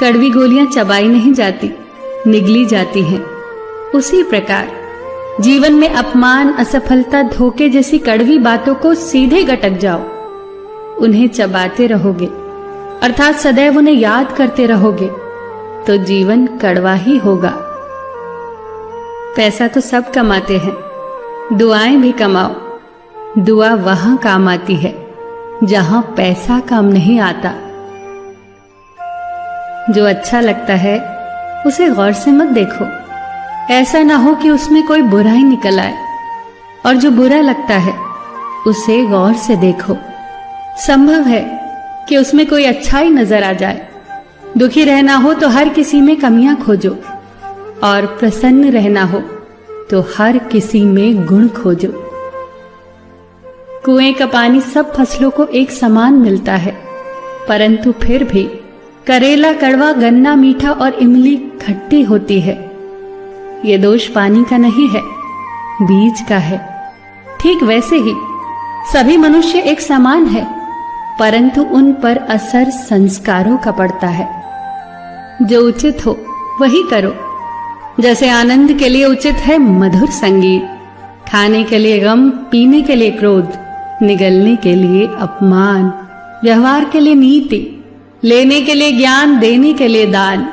कड़वी गोलियाँ चबाई नहीं जाती, निगली जाती हैं। उसी प्रकार, जीवन में अपमान, असफलता, धोखे जैसी कड़वी बातों को सीधे गटक जाओ। उन्हें चबाते रहोगे, अर्थात सदैव उन्हें याद करते रहोगे तो जीवन कड़वा ही होगा। पैसा तो सब कमाते हैं, दुआएँ भी कमाओ। दुआ वहाँ काम आती है, जहाँ पैसा काम नहीं आता। जो अच्छा लगता है, उसे गौर से मत देखो। ऐसा ना हो कि उसमें कोई बुराई निकल आए। और जो बुरा लगता है, उसे गौर से देखो। संभव है कि उसमें कोई अच्छाई नज़र आ जाए। दुखी रहना हो तो हर किसी में कमियाँ खोजो। और प्रसन्न रहना हो तो हर किसी में गुण खोजो। कुएँ का पानी सब फ़सलों को एक समान मिलता है, परंतु फिर भी करेला, कड़वा, गन्ना, मीठा और इमली खट्टी होती है। ये दोष पानी का नहीं है, बीज का है। ठीक वैसे ही, सभी मनुष्य एक समान है, परंतु उन पर असर संस्कारों का पड़ता है। जो उचित हो, वही करो। जैसे आनंद के लिए उचित है मधुर संगीत, खाने के लिए गम, पीने के लिए क्रोध, निगलने के लिए अपमान, व्यवहार के लिए नीति लेने के लिए ज्ञान देने के लिए दान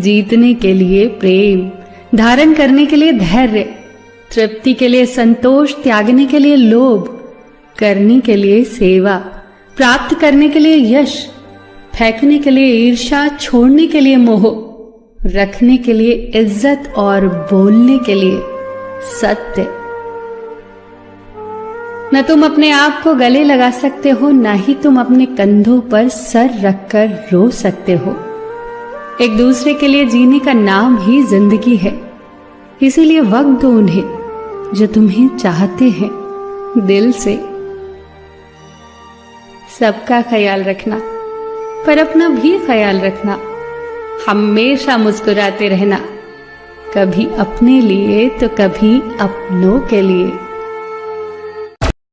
जीतने के लिए प्रेम धारण करने के लिए धैर्य तृप्ति के लिए संतोष त्यागने के लिए लोभ करने के लिए सेवा प्राप्त करने के लिए यश फेंकने के लिए ईर्षा छोड़ने के लिए मोह रखने के लिए इज़्ज़त और बोलने के लिए सत्य न तुम अपने आप को गले लगा सकते हो, ना ही तुम अपने कंधों पर सर रखकर रो सकते हो। एक दूसरे के लिए जीने का नाम ही ज़िंदगी है। इसीलिए वक्त दो उन्हें, जो तुम्हें चाहते हैं, दिल से। सबका ख्याल रखना, पर अपना भी ख्याल रखना। हमेशा मुस्कुराते रहना, कभी अपने लिए तो कभी अपनों के लिए।